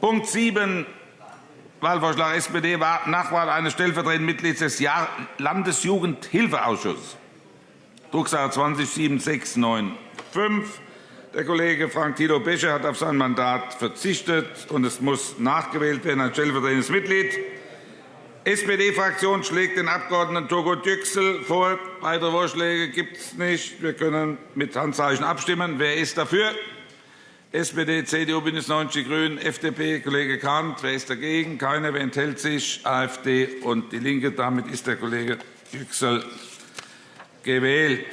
Punkt 7, Wahlvorschlag SPD, Nachwahl eines stellvertretenden Mitglieds des Landesjugendhilfeausschusses. Drucksache 20 7695. Der Kollege Frank-Tito Bescher hat auf sein Mandat verzichtet, und es muss nachgewählt werden als stellvertretendes Mitglied. SPD-Fraktion schlägt den Abg. Togo Yüksel vor. Weitere Vorschläge gibt es nicht. Wir können mit Handzeichen abstimmen. Wer ist dafür? SPD, CDU, BÜNDNIS 90 die GRÜNEN, FDP, Kollege Kahnt. Wer ist dagegen? Keiner. Wer enthält sich? AfD und DIE LINKE. Damit ist der Kollege Yüksel gewählt.